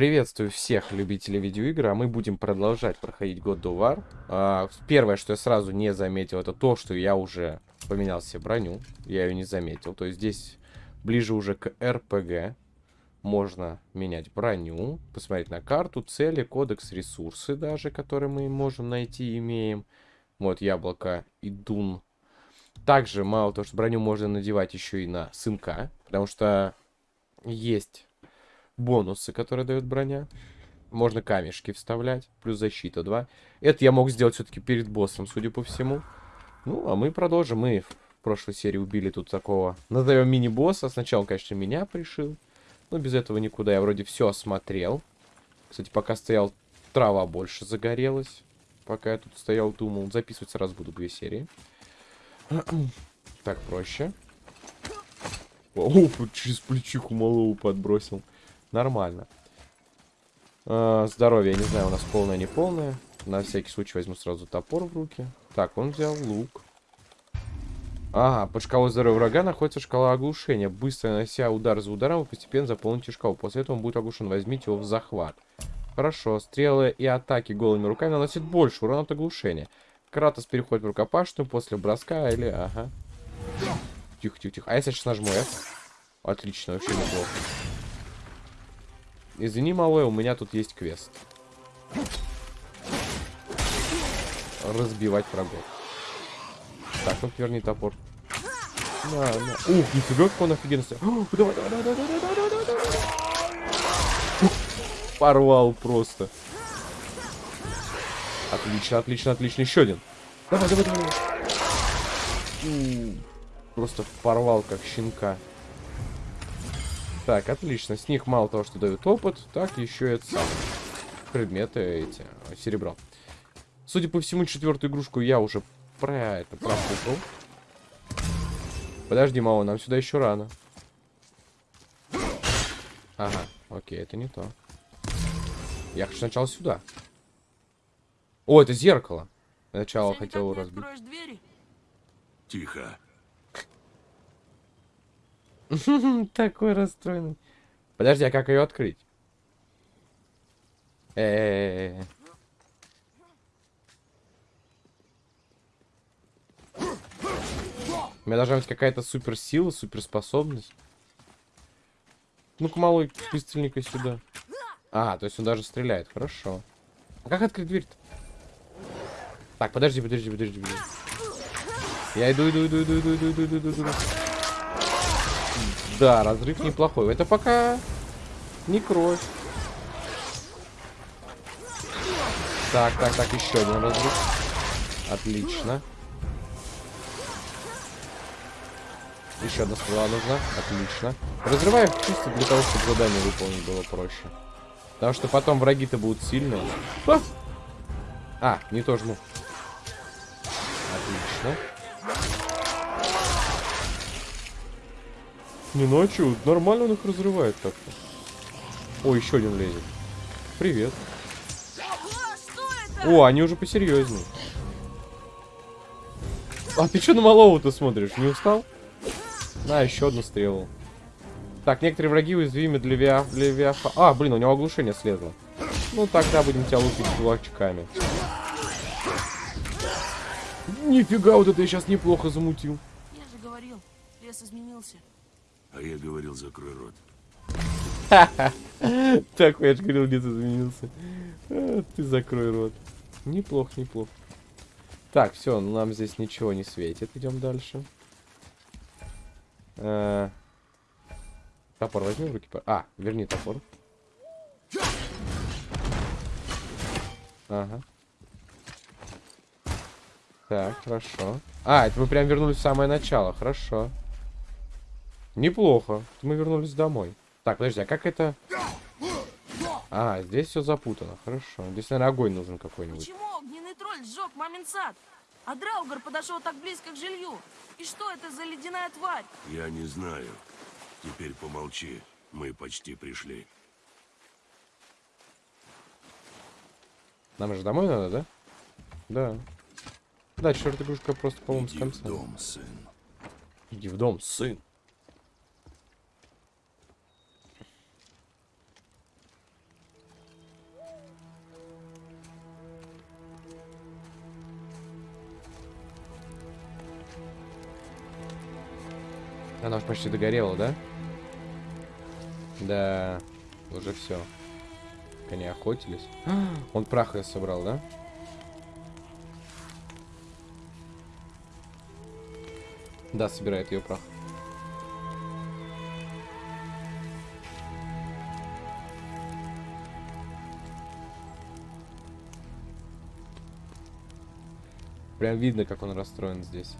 Приветствую всех любителей видеоигр, а мы будем продолжать проходить of War. А, первое, что я сразу не заметил, это то, что я уже поменял себе броню. Я ее не заметил. То есть здесь ближе уже к РПГ. Можно менять броню, посмотреть на карту, цели, кодекс, ресурсы даже, которые мы можем найти, имеем. Вот яблоко и дун. Также мало того, что броню можно надевать еще и на сынка, потому что есть бонусы, которые дает броня. Можно камешки вставлять, плюс защита 2. Это я мог сделать все-таки перед боссом, судя по всему. Ну, а мы продолжим. Мы в прошлой серии убили тут такого, назовем мини-босса. Сначала он, конечно, меня пришил. Но без этого никуда. Я вроде все осмотрел. Кстати, пока стоял, трава больше загорелась. Пока я тут стоял, думал. Записывать сразу буду две серии. Так, проще. О, через плечиху малого подбросил. Нормально. А, здоровье, я не знаю, у нас полное, не полное. На всякий случай возьму сразу топор в руки. Так, он взял лук. Ага, под шкалой здоровья врага находится шкала оглушения. Быстро нанося удар за ударом, вы постепенно заполните шкалу. После этого он будет оглушен. Возьмите его в захват. Хорошо. Стрелы и атаки голыми руками наносят больше урона от оглушения. Кратос переходит в рукопашную после броска или... Ага. Тихо, тихо, тихо. А если я сейчас нажму F? Отлично, вообще неплохо. Извини, малой, у меня тут есть квест. Разбивать врагов. Так, ну верни топор. На, на. Ух, нифига, как он офигенно Давай, давай, давай, давай, давай, давай, давай. Порвал просто. Отлично, отлично, отлично. Еще один. Давай, давай, давай. Просто порвал, как щенка. Так, отлично. С них мало того, что дают опыт, так еще это самое. Предметы эти, серебро. Судя по всему, четвертую игрушку я уже про это пропутал. Подожди, мало, нам сюда еще рано. Ага, окей, это не то. Я хочу сначала сюда. О, это зеркало. Сначала хотел разбить. Тихо. Такой расстроенный. Подожди, а как ее открыть? Э -э -э У меня должна быть какая-то суперсила, суперспособность. Ну-ка, малой, быстренько сюда. А, то есть он даже стреляет. Хорошо. А как открыть дверь-то? Так, подожди, подожди, подожди, подожди. Я иду, иду, иду, иду, иду, иду, иду, иду, иду. Да, разрыв неплохой. Это пока не кровь. Так, так, так, еще один разрыв. Отлично. Еще одна стрела нужна. Отлично. Разрываю чисто для того, чтобы задание выполнить было проще. Потому что потом враги-то будут сильные. А, не то жму. Отлично. Не ночью. Нормально он их разрывает как-то. О, еще один лезет. Привет. О, они уже посерьезнее. А ты что на малого-то смотришь? Не устал? На, еще одну стрелу. Так, некоторые враги уязвимы для, виа... для виафа... А, блин, у него оглушение слезло. Ну, тогда будем тебя лупить кулачками. Нифига, вот это я сейчас неплохо замутил. Я же говорил, лес изменился. А я говорил, закрой рот. Так, я же говорил, где ты изменился. А, ты закрой рот. Неплохо, неплохо. Так, все, нам здесь ничего не светит. Идем дальше. А, топор возьми в руки. А, верни топор. Ага. Так, хорошо. А, это мы прям вернулись в самое начало. Хорошо. Неплохо. Мы вернулись домой. Так, подожди, а как это... А, здесь все запутано. Хорошо. Здесь, наверное, огонь нужен какой-нибудь. Почему огненный тролль сжег мамин сад? А Драугар подошел так близко к жилью. И что это за ледяная тварь? Я не знаю. Теперь помолчи. Мы почти пришли. Нам же домой надо, да? Да. Да, черт игрушка просто, по-моему, с конца. в дом, сын. Иди в дом, сын. Она уж почти догорела, да? Да, уже все. Они охотились. Он прах ее собрал, да? Да, собирает ее прах. Прям видно, как он расстроен здесь.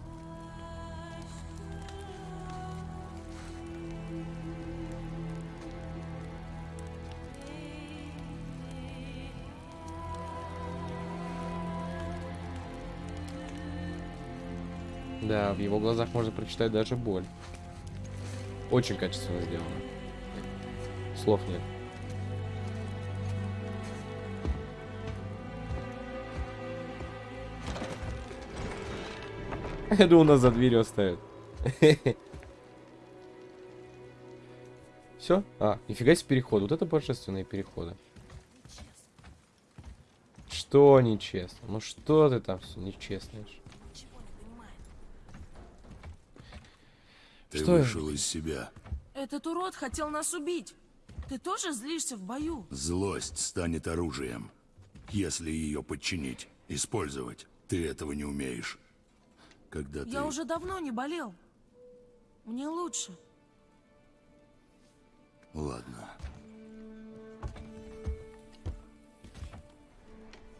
В его глазах можно прочитать даже боль. Очень качественно сделано. Слов нет. Я думал, нас за дверью оставят. Все? А, нифига себе переход. Вот это божественные переходы. Что нечестно? Ну что ты там все нечестное? Ничего не понимает. Ты Что это? вышел из себя. Этот урод хотел нас убить. Ты тоже злишься в бою? Злость станет оружием, если ее подчинить, использовать. Ты этого не умеешь. Когда ты... Я уже давно не болел. Мне лучше. Ладно.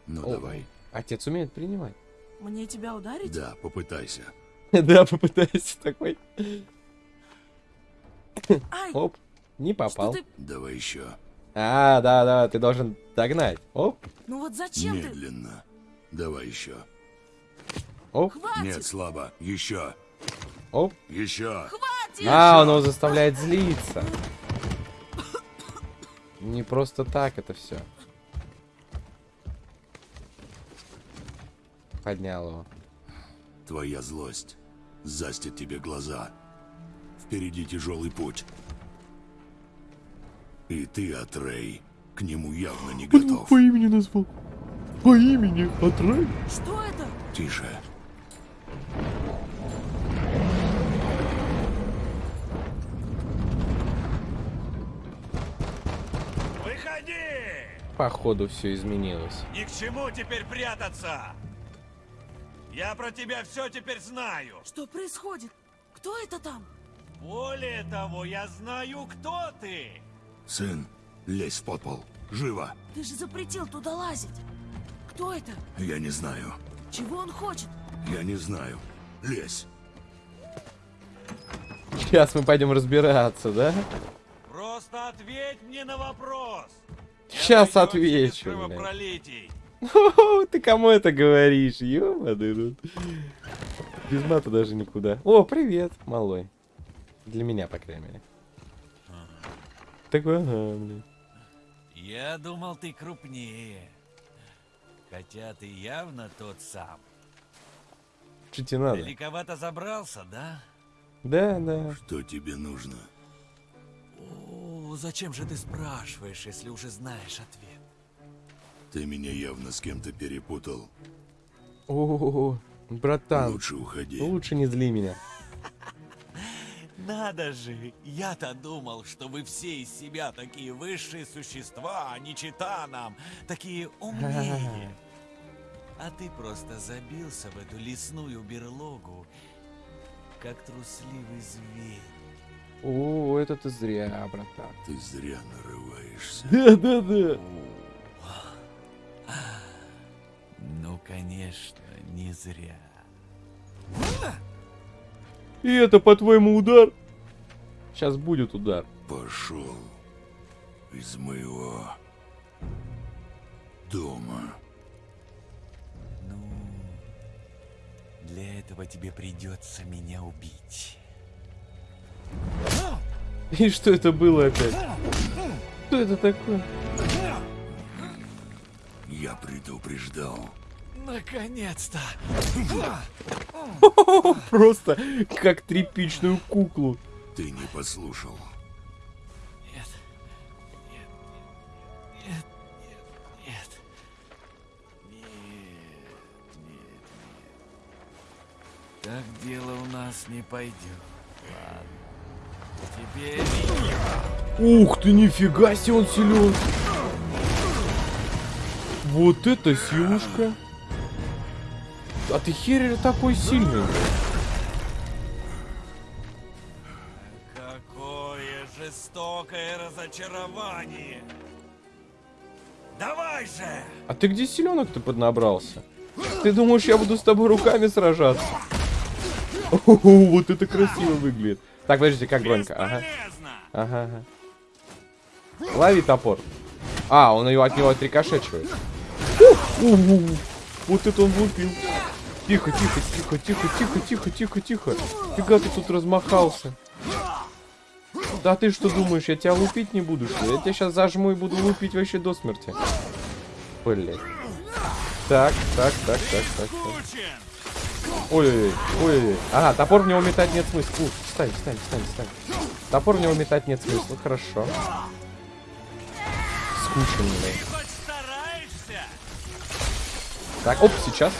Ну, О, давай. Отец умеет принимать. Мне тебя ударить? Да, попытайся. Да, попытайся такой. Оп, не попал. Давай еще. А, да, да, ты должен догнать. Оп, Ну вот зачем ты? Медленно. Давай еще. оп, Хватит! Нет, слабо. Еще. оп. Еще. Хватит! А, он его заставляет злиться. Не просто так это все. Поднял его. Твоя злость застит тебе глаза. Впереди тяжелый путь. И ты, Атрей, к нему явно не готов. имени назвал. По имени Атрей. Что это? Тише. Выходи! Походу все изменилось. Ни к чему теперь прятаться! Я про тебя все теперь знаю. Что происходит? Кто это там? Более того, я знаю, кто ты. Сын, лезь в подпол. Живо. Ты же запретил туда лазить. Кто это? Я не знаю. Чего он хочет? Я не знаю. Лезь. Сейчас мы пойдем разбираться, да? Просто ответь мне на вопрос. Сейчас отвечу, кровопролитий. Ты кому это говоришь? Ёбаный тут. Без мата даже никуда. О, привет, малой. Для меня, по крайней мере. Такой, ага, блин. Я думал, ты крупнее. Хотя ты явно тот сам. Что тебе надо? Далековато забрался, да? Да, да. Что тебе нужно? О, зачем же ты спрашиваешь, если уже знаешь ответ? Ты меня явно с кем-то перепутал. О, братан, Лучше уходи. лучше не зли меня. Надо же, я-то думал, что вы все из себя такие высшие существа, а не чита нам, такие умнее. А ты просто забился в эту лесную берлогу, как трусливый зверь. О, это ты зря, братан. Ты зря нарываешься. Да, да, да. Ну, конечно, не зря. И это, по-твоему, удар? Сейчас будет удар. Пошел из моего дома. Ну, для этого тебе придется меня убить. И что это было опять? Что это такое? Я предупреждал. Наконец-то! Просто как тряпичную куклу. Ты не послушал. Нет. Нет. Нет. Нет. Нет. Нет. Нет. Так дело у нас не пойдет. Ладно. Теперь Ух ты, нифига себе он силен. Вот это силушка. А ты херер такой сильный. какое жестокое разочарование. Давай же! А ты где селенок-то поднабрался? Ты думаешь, я буду с тобой руками сражаться? О, вот это красиво выглядит. Так, подождите, как бронька? Ага. Ага, ага. Лови топор. А, он его от него отрикошечивает. Вот это он лупил. Тихо, тихо, тихо, тихо, тихо, тихо, тихо, тихо. Фига ты тут размахался. Да ты что думаешь, я тебя лупить не буду, что ли? Я тебя сейчас зажму и буду лупить вообще до смерти. Блять. Так, так, так, так, так. так. Ой-ой-ой, ой-ой-ой. Ага, топор в него метать нет смысла. Ух, встань, встань, встань, встань. Топор в него метать нет смысла, хорошо. Скученный. Так, оп, сейчас.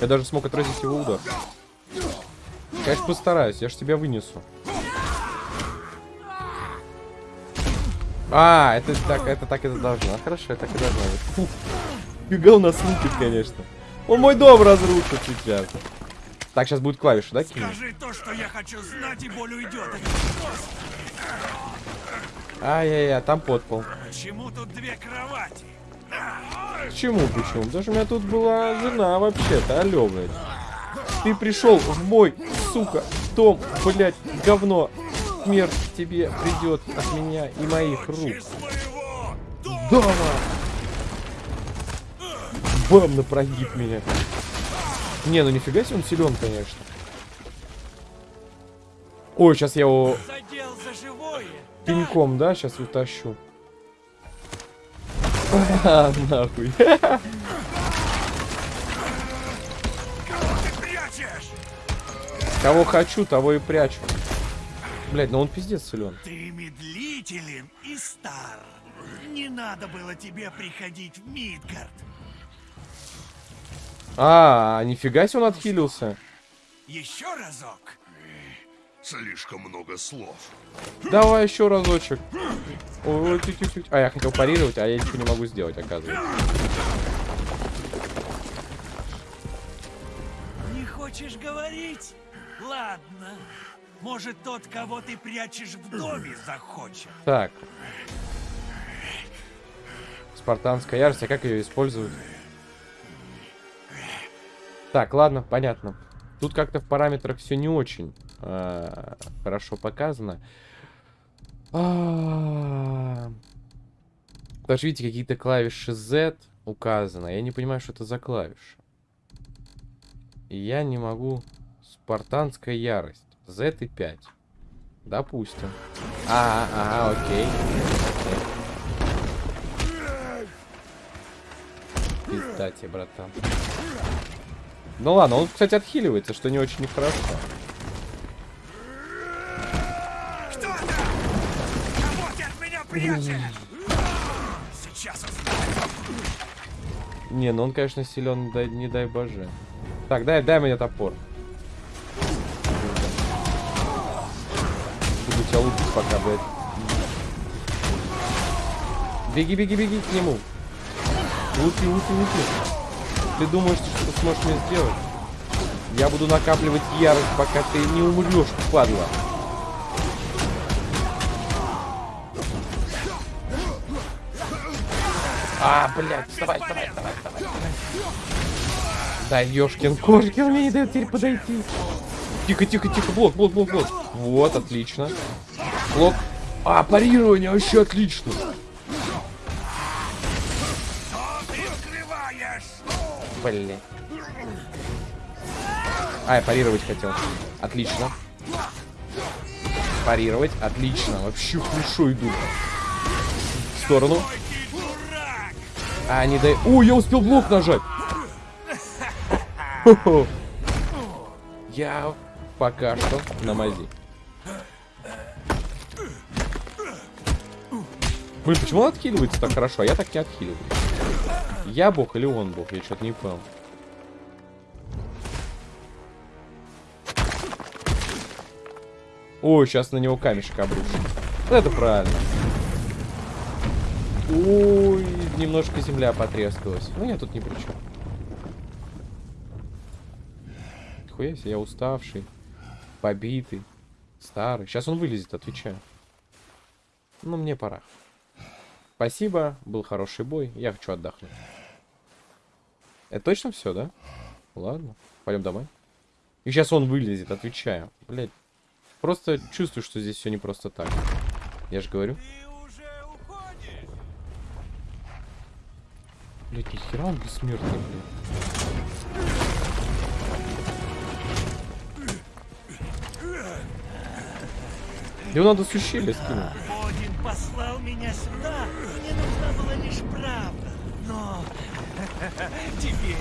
Я даже смог отразить его удар. Конечно, постараюсь, я ж тебя вынесу. А, это так, это так и должно. Хорошо, так и должно быть. Фу. У нас лупит, конечно. Он мой дом разрушит сейчас. Так, сейчас будет клавиша, да, кинуть? Скажи то, что я хочу знать, и боль уйдет. Ай-яй-яй, там подпол. Почему тут две кровати? Почему, почему? Потому что у меня тут была жена вообще-то, алё, блядь. Ты пришел в мой, сука, дом, блядь, говно. Смерть тебе придет от меня и моих рук. Дома! Бам, на прогиб меня. Не, ну нифига себе он силен, конечно. Ой, сейчас я его пинком, да, сейчас утащу. А, нахуй. Кого хочу, того и прячу. Блять, ну он пиздец силен. Ты медлителен и стар. Не надо было тебе приходить в Мидгард. А, нифига себе он отхилился. Еще разок. Слишком много слов. Давай еще разочек. Ой, тю -тю -тю. А, я хотел парировать, а я ничего не могу сделать, оказывается. Не хочешь говорить? Ладно. Может, тот, кого ты прячешь в доме, захочет. Так. Спартанская ярость, а как ее используют? Так, ладно, понятно. Тут как-то в параметрах все не очень а, хорошо показано. А, Даже видите, какие-то клавиши Z указаны. Я не понимаю, что это за клавиша. И я не могу... Спартанская ярость. Z и 5. Допустим. А, ага, окей. Пизда тебе, братан. Ну ладно, он, кстати, отхиливается, что не очень нехорошо. Кто Не, ну он, конечно, силен, дай, не дай боже. Так, дай, дай мне топор. Буду тебя лупить пока, блядь. Беги, беги, беги к нему. Лупи, лупи, лупи. Ты думаешь, что сможешь мне сделать? Я буду накапливать ярость, пока ты не умрешь, падла. А, блядь, вставай, вставай, вставай, вставай. Да, ёшкин кошкин мне не дает теперь подойти. Тихо, тихо, тихо, блок, блок, блок, блок. Вот, отлично. Блок. А, парирование вообще отлично. Блин. А, я парировать хотел. Отлично. Парировать, отлично. Вообще хорошо иду. В сторону. А, не дай... О, я успел блок нажать. Я пока что на мази. Блин, почему он отхиливается так хорошо, а я так не отхиливаюсь? Я бог или он бог? Я что-то не понял. Ой, сейчас на него камешек обрушим. Вот это правильно. Ой, немножко земля потрескалась. Ну, я тут ни при чем. Нихуя себе, я уставший, побитый, старый. Сейчас он вылезет, отвечаю. Ну, мне пора. Спасибо, был хороший бой, я хочу отдохнуть. Это точно все, да? Ладно, пойдем домой. И сейчас он вылезет, отвечаю. Блять, просто чувствую, что здесь все не просто так. Я же говорю. Ты уже уходишь? Блять, нихера он бессмертный, блядь. Его надо с ущелья скинуть. Один послал меня сюда, мне нужна была лишь правда. Но тебе,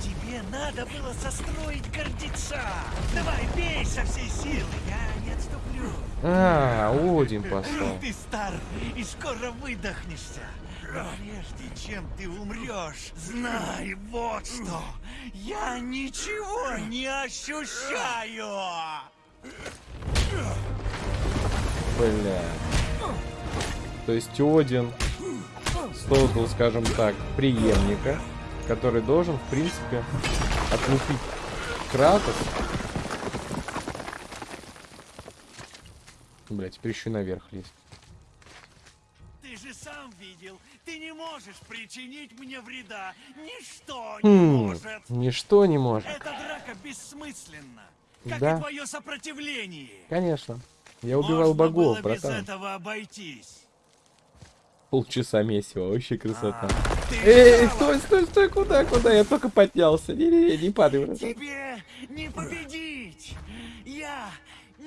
тебе надо было состроить гордеца. Давай, бей со всей силы, я не отступлю. А, Один послал. Ты стар и скоро выдохнешься. Но прежде чем ты умрешь, знай вот что. Я ничего не ощущаю. Бля. То есть Один создал, скажем так, преемника, который должен, в принципе, отлупить Кратос. Бля, теперь еще наверх лезть. Ты же сам видел, ты не можешь причинить мне вреда. Ничто не Хм, может. ничто не может. Эта драка бессмысленна. Как Да. и твое сопротивление. Конечно. Я убивал Можно богов, было без братан. этого обойтись. Полчаса месива, вообще красота. Ты Эй, стой, стой, стой, куда, куда? Я только поднялся. Не-не-не, не падай, братан. Тебе не победить. Я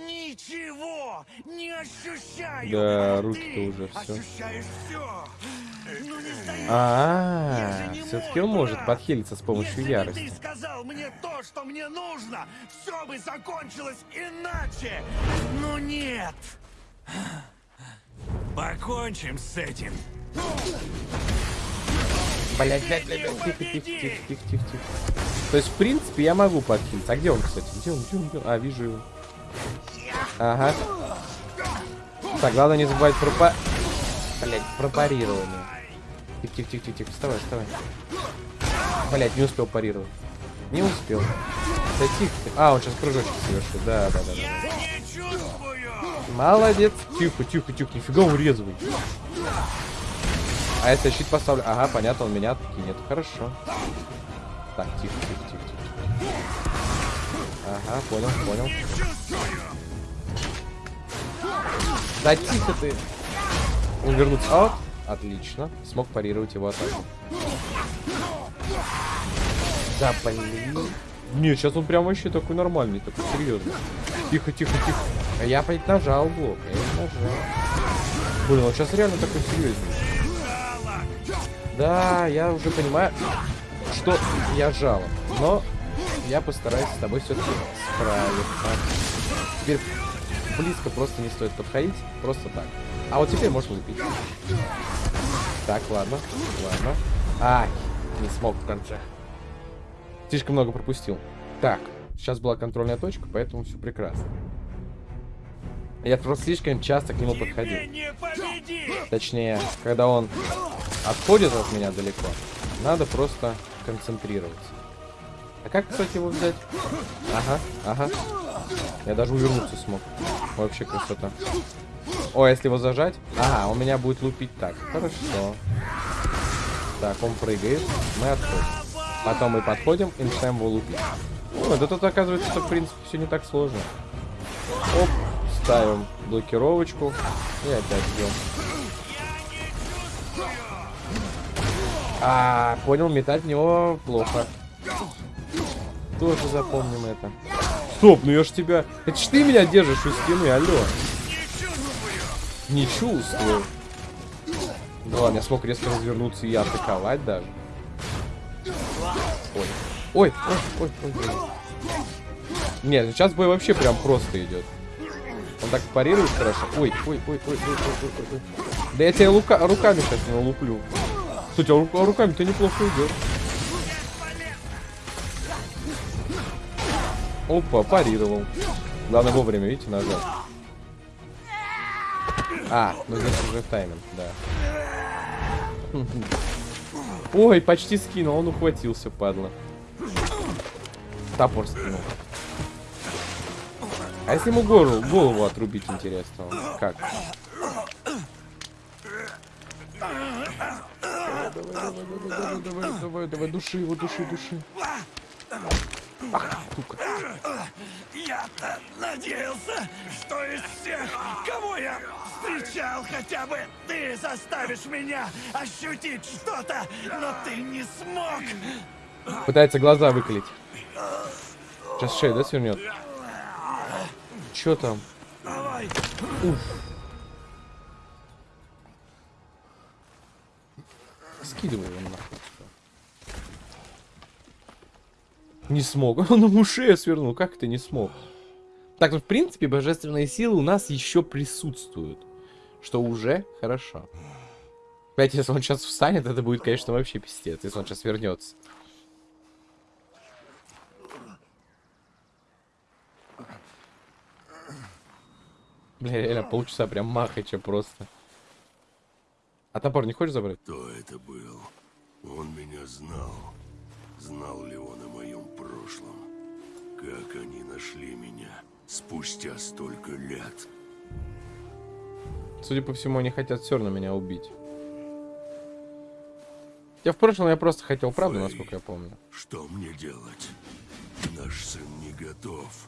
ничего не ощущаю. Да, а руки-то ты уже ощущаешь все. Ну не. А, все-таки он может подхилиться с помощью Если ярости. ты сказал мне то, что мне нужно, все бы закончилось иначе. Но нет. Покончим с этим. Блять, блять, блять, блять, тихо, тихо, тихо, тихо, тихо, тихо. То есть, в принципе, я могу подхилиться. А где он, кстати? Где он, где он, где он? А, вижу его. Ага. Так, главное не забывать про па... Блять, про парирование. Тихо, тихо, тихо, тихо, тихо. Вставай, вставай. Блять, не успел парировать. Не успел. Да тихо. тихо. А, он сейчас прыжочек совершит. Да, да, да, да. Молодец. Тихо, тихо, тихо. Нифига он резвый. А если я щит поставлю? Ага, понятно, он меня кинет. Хорошо. Так, тихо, тихо, тихо, тихо. Ага, понял, понял. Да тихо ты. Он вернуться. А. Отлично. Смог парировать его атаку. Да, блин. Не, сейчас он прям вообще такой нормальный, такой серьезный. Тихо, тихо, тихо. А я опять нажал блок. Я не нажал. Блин, он сейчас реально такой серьезный. Да, я уже понимаю, что я жалоб. Но я постараюсь с тобой все-таки справиться. Теперь близко просто не стоит подходить. Просто так. А вот теперь можно лупить. Так, ладно. Ладно. Ай, не смог в конце. Слишком много пропустил. Так, сейчас была контрольная точка, поэтому все прекрасно. Я просто слишком часто к нему подходил. Точнее, когда он отходит от меня далеко, надо просто концентрироваться. А как, кстати, его взять? Ага, ага. Я даже увернуться смог. Вообще красота. О, если его зажать? Ага, он меня будет лупить так. Хорошо. Так, он прыгает. Мы отходим. Потом мы подходим и начинаем его лупить. Вот, это тут оказывается, что в принципе все не так сложно. Оп, ставим блокировочку и опять бьем. А, понял, метать в него плохо. Тоже запомним это. Стоп, ну я ж тебя... Это ж ты меня держишь у стены, алло. Не чувствую. Не ладно, я смог резко развернуться и атаковать даже. Ой. Ой, ой, ой, ой. Нет, ну сейчас бой вообще прям просто идет. Он так парирует хорошо. Ой, ой, ой, ой, ой, ой, ой, ой. Да я тебя рука руками сейчас не луплю. Кстати, а, а руками ты неплохо идешь. Опа, парировал. Главное вовремя, видите, нажать. А, ну здесь уже тайминг, да. Ой, почти скинул, он ухватился, падла. Топор скинул. А если ему голову, голову отрубить, интересно? Как? Давай, давай, давай, давай, давай, давай, давай, души его, души, души. Ах, сука. Я-то надеялся, что из всех, кого я встречал, хотя бы ты заставишь меня ощутить что-то, но ты не смог. Пытается глаза выколить. Сейчас шею, да, свернет? Чё там? Давай, Скидывай его нахуй. Не смог. Он ему шею свернул. Как это не смог? Так, ну, в принципе, божественные силы у нас еще присутствуют. Что уже хорошо. Опять, если он сейчас встанет, это будет, конечно, вообще пиздец, если он сейчас вернется. Бля, реально полчаса прям махача просто. А топор не хочешь забрать? Кто это был? Он меня знал. Знал ли он о моем прошлом? Как они нашли меня спустя столько лет? Судя по всему, они хотят все равно меня убить. Я в прошлом я просто хотел правду, Фэй, насколько я помню. Что мне делать? Наш сын не готов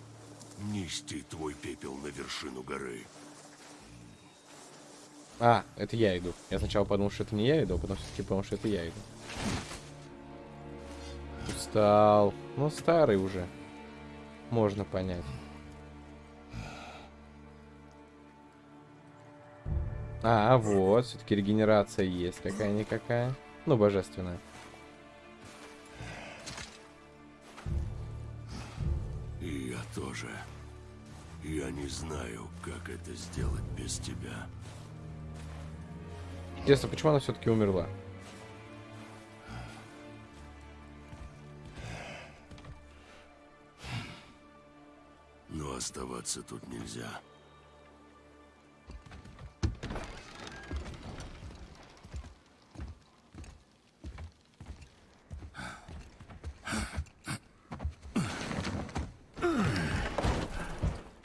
нести твой пепел на вершину горы. А, это я иду. Я сначала подумал, что это не я иду, а потом все-таки понял, что это я иду. Устал. Ну, старый уже. Можно понять. А, вот, все-таки регенерация есть какая-никакая. Ну, божественная. И я тоже. Я не знаю, как это сделать без тебя. Интересно, почему она все-таки умерла? Но оставаться тут нельзя.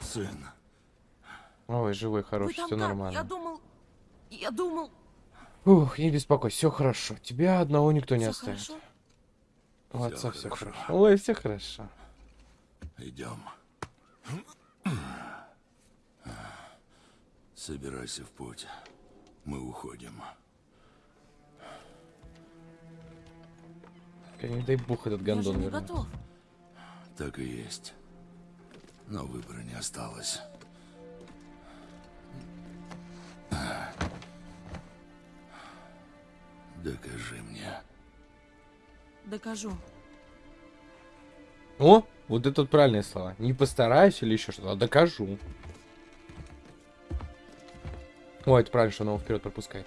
Сын, Ой, живой, Вы хороший, там все как? нормально. Я думал... Я думал... Ух, не беспокойся, все хорошо. Тебя одного никто не Всё оставит. хорошо? У отца все хорошо. хорошо. Ой, все хорошо. идем. Собирайся в путь. Мы уходим. Не дай бог этот Я гондон не готов. Так и есть. Но выбора не осталось. Докажи мне. Докажу. О, вот это вот правильные слова. Не постараюсь или еще что-то, а докажу. О, это правильно, что он его вперед пропускает.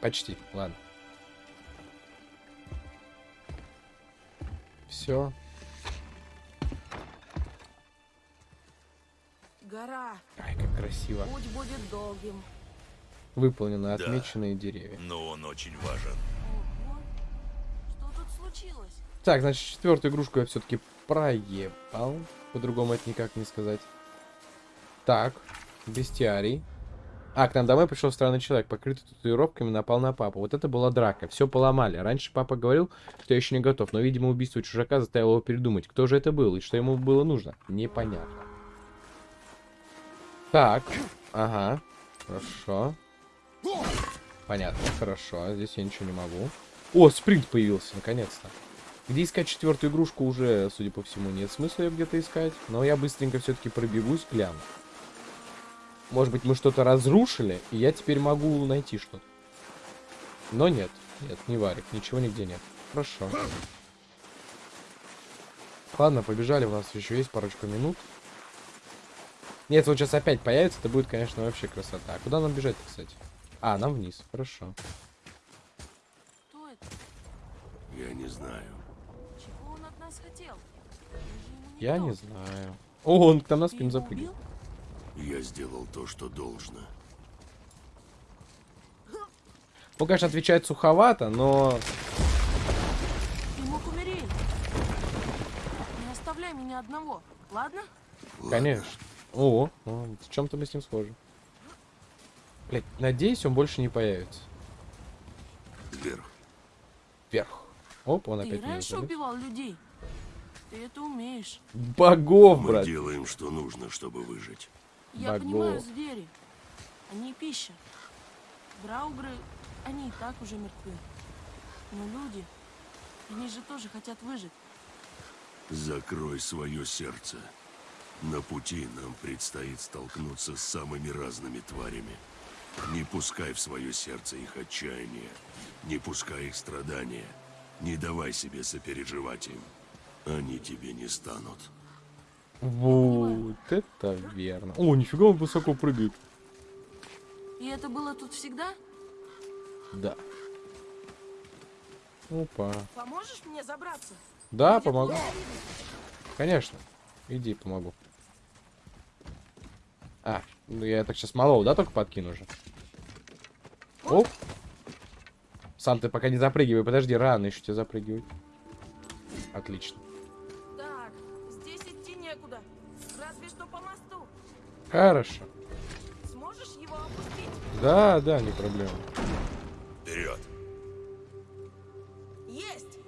Почти, ладно. Все. Гора. Ай, как красиво. Путь будет долгим. Выполнены отмеченные деревья. Но он очень важен. Ого. Что тут случилось? Так, значит, четвертую игрушку я все-таки проебал. По-другому это никак не сказать. Так, бестиарий. А, к нам домой пришел странный человек, покрытый татуировками, напал на папу. Вот это была драка, все поломали. Раньше папа говорил, что я еще не готов, но, видимо, убийство чужака заставило его передумать, кто же это был и что ему было нужно. Непонятно. Так, ага, хорошо. Понятно, хорошо, здесь я ничего не могу. О, спринт появился, наконец-то. Где искать четвертую игрушку уже, судя по всему, нет смысла ее где-то искать. Но я быстренько все-таки пробегусь, гляну. Может быть, мы что-то разрушили, и я теперь могу найти что-то. Но нет, нет, не варик, ничего нигде нет. Хорошо. Ладно, побежали, у нас еще есть парочку минут. Нет, вот сейчас опять появится, это будет, конечно, вообще красота. А куда нам бежать кстати? А, нам вниз, хорошо. Кто это? Я не знаю. Я не знаю. О, он там на спину запрыгивает. Я сделал то, что должно. Пока что отвечает суховато, но... Ты мог умереть. Не оставляй меня одного, ладно? Конечно. О, о в чем-то мы с ним схожи. Блять, надеюсь, он больше не появится. Вверх. Вверх. Оп, он Ты опять раньше убивал людей? Ты это умеешь. Богов, Мы брат. делаем, что нужно, чтобы выжить. Я Богов. понимаю звери. Они пища. Драугры, они и так уже мертвы. Но люди, они же тоже хотят выжить. Закрой свое сердце. На пути нам предстоит столкнуться с самыми разными тварями. Не пускай в свое сердце их отчаяние. Не пускай их страдания. Не давай себе сопереживать им. Они тебе не станут. Вот это верно. О, нифига он высоко прыгает. И это было тут всегда? Да. Опа. Поможешь мне забраться? Да, Где помогу. Конечно. Иди, помогу. А, ну я так сейчас малого, да, только подкину уже? Оп. Сам ты пока не запрыгивай, подожди, рано еще тебе запрыгивать. Отлично. Хорошо. Сможешь его опустить? Да, да, не проблема. Вперед! Есть!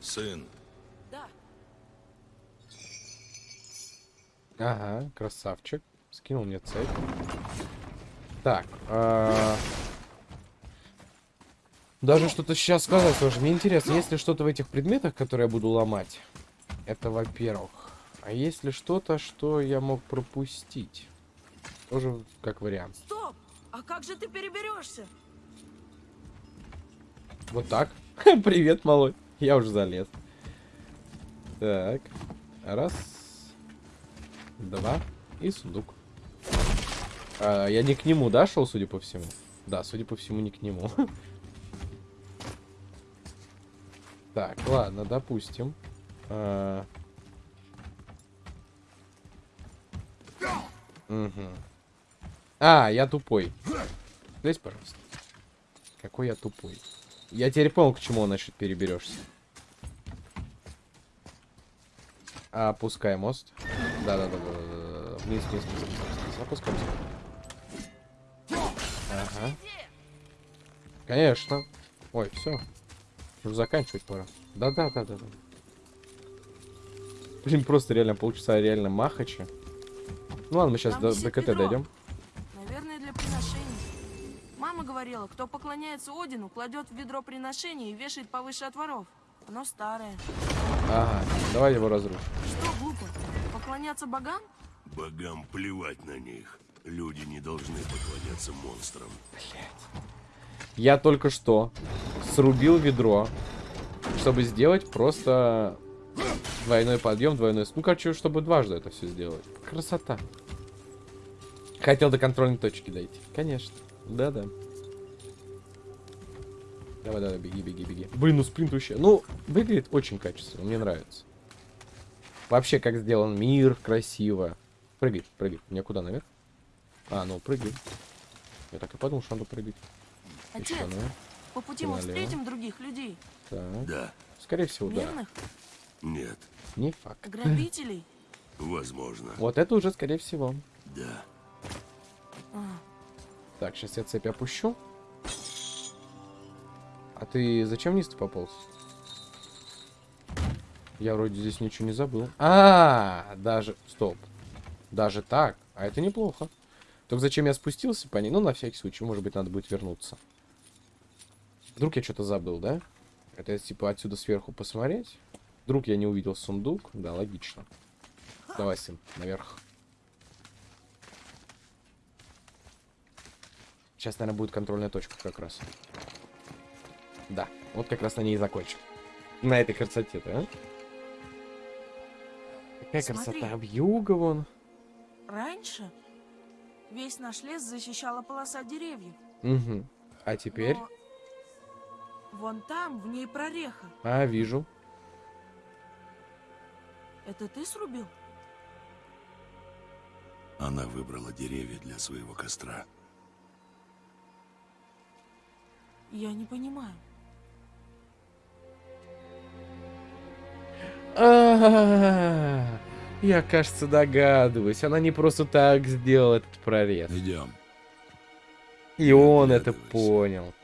Сын, Да. Ага, красавчик. Скинул мне цепь. Так. а, Даже что-то сейчас сказать тоже. Мне интересно, есть ли что-то в этих предметах, которые я буду ломать? Это во-первых. А есть ли что-то, что я мог пропустить? Тоже как вариант. Стоп! А как же ты переберешься? Вот так. Привет, малой. Я уже залез. Так. Раз. Два. И сундук. А, я не к нему, да, шел, судя по всему? Да, судя по всему, не к нему. Так, ладно, допустим. Мгм. А, я тупой. Здесь, пожалуйста. Какой я тупой. Я теперь понял, к чему, значит, переберешься. Опускай мост. Да-да-да. Вниз, вниз, вниз, вниз, вниз. Опускаемся. Ага. Конечно. Ой, все. Уже заканчивать пора. Да-да-да-да-да. Блин, просто реально полчаса реально махача. Ну ладно, мы сейчас Там до, до КТ дойдем. Наверное, для приношений. Мама говорила, кто поклоняется Одину, кладет в ведро приношений и вешает повыше от воров. Оно старое. Ага, давай его разрушим. Что глупо? Поклоняться богам? богам плевать на них. Люди не должны поклоняться монстрам. Я только что срубил ведро, чтобы сделать просто двойной подъем, двойной... Ну, короче, чтобы дважды это все сделать. Красота. Хотел до контрольной точки дойти. Конечно. Да-да. Давай, давай, беги, беги, беги. Блин, ну спринт вообще. Ну, выглядит очень качественно, мне нравится. Вообще, как сделан мир, красиво. Прыгай, прыгай. Мне куда, наверх? А, ну, прыгай. Я так и подумал, что надо прыгать. Еще Отец, наверх. по пути мы налево. встретим других людей. Так. Да, Скорее всего, да. Нет, Не факт. грабителей. возможно. Вот это уже, скорее всего. Да. А, Так, сейчас я цепь опущу. А ты зачем вниз ты пополз? Я вроде здесь ничего не забыл. А, даже... Стоп. Даже так? А это неплохо. Только зачем я спустился по ней? Ну, на всякий случай, может быть, надо будет вернуться. Вдруг я что-то забыл, да? Это типа отсюда сверху посмотреть. Вдруг я не увидел сундук. Да, логично. Давай, сын, наверх. Сейчас, наверное, будет контрольная точка как раз. Да, вот как раз на ней и закончим. На этой красоте-то, а? Какая Смотри. красота. Вьюга вон. раньше весь наш лес защищала полоса деревьев. Угу. А теперь? Но Вон там, в ней прореха. А, вижу. Это ты срубил? Она выбрала деревья для своего костра. Я не понимаю. А, Я, кажется, догадываюсь. Она не просто так сделала этот прорез. Идем. И он это понял.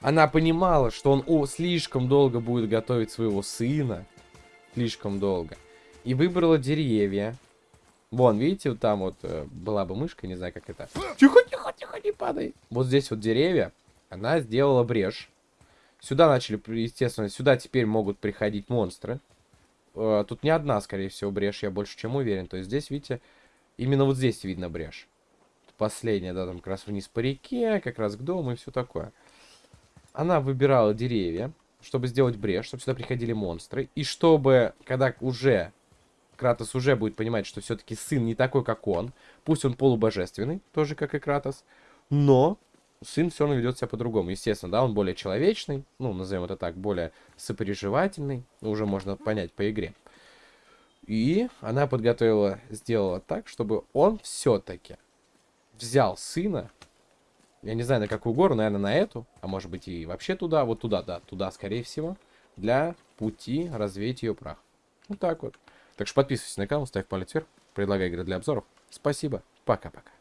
Она понимала, что он о, слишком долго будет готовить своего сына. Слишком долго. И выбрала деревья. Вон, видите, вот там вот э, была бы мышка, не знаю, как это. Тихо, тихо, тихо, не падай. Вот здесь вот деревья. Она сделала брешь. Сюда начали, естественно, сюда теперь могут приходить монстры. Э, Тут не одна, скорее всего, брешь, я больше чем уверен. То есть здесь, видите, именно вот здесь видно брешь. Последняя, да, там как раз вниз по реке, как раз к дому и все такое. Она выбирала деревья, чтобы сделать брешь, чтобы сюда приходили монстры. И чтобы, когда уже Кратос уже будет понимать, что все-таки сын не такой, как он. Пусть он полубожественный, тоже как и Кратос. Но сын все равно ведет себя по-другому. Естественно, да, он более человечный, ну, назовем это так, более сопереживательный. Уже можно понять по игре. И она подготовила, сделала так, чтобы он все-таки взял сына, я не знаю, на какую гору, наверное, на эту, а может быть и вообще туда, вот туда, да, туда, скорее всего, для пути развеять ее прах. Вот так вот. Так что подписывайся на канал, ставь палец вверх, предлагай игры для обзоров. Спасибо, пока-пока.